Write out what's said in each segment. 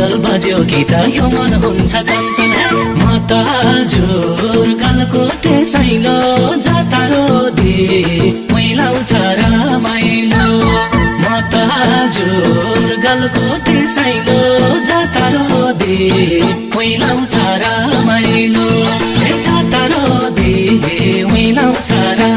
Model बज्यो गीत यो मन हुन्छ चञ्चल। म त हजुर गलकोटे साइलो जातारो दे मैलाउँछ रमाइलो म त हजुर गलकोटे साइलो जातारो दे मैलाउँछ रमाइलो दे मैलाउँछ रमाइलो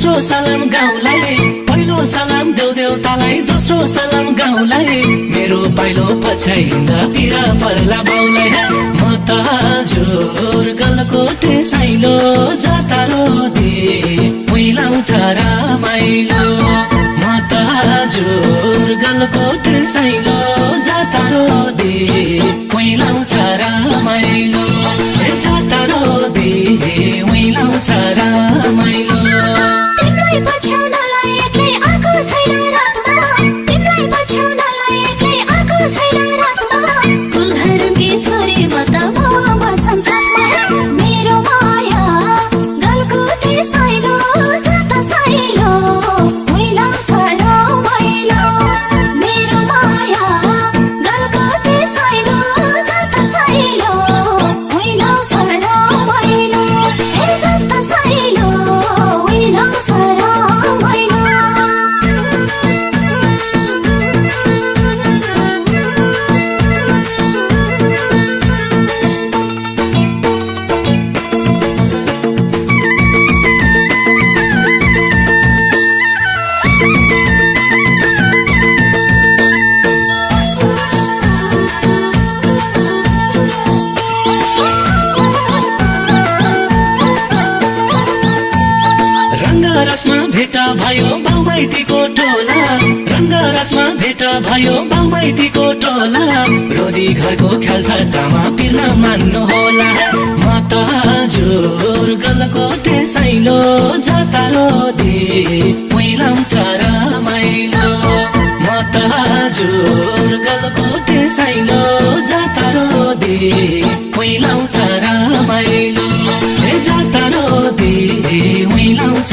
दोस्रो सलाम गाउँलाई पहिलो सलाम देउ देउतालाई दोस्रो सलाम गाउँलाई मेरो पाइलो पछ्याइँदा तिर पर्ला बाउलाई म त हजुर गलकोटे साइलो जातारो दे मैलाउँछ रमाइलो म त हजुर गलकोटे साइलो जातारो दे मैलाउँछ रमाइलो छैन रङ्गरसमा भेट भयो बाउमाइतीको टोला। रङ्गरसमा भेट भयो बाउमाइतीको टोला। रोदी घरको खेलठट्टामा पिर्न मान्नु होला। म त हजुर गलकोटे साइलो जातारो दे मैलाउँछ रमाइलो म त हजुर गलकोटे साइलो जातारो दे मैलाउँछ रमाइलो ए जातारो दे मैलाउँछ